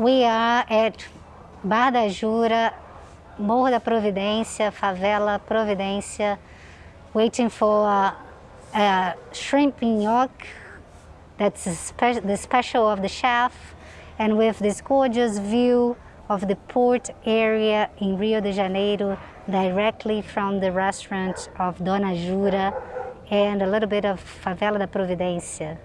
We are at Bar da Jura, Morro da Providência, Favela Providência, waiting for a, a shrimp nhoque, that's spe the special of the chef, and with this gorgeous view of the port area in Rio de Janeiro, directly from the restaurant of Dona Jura, and a little bit of Favela da Providência.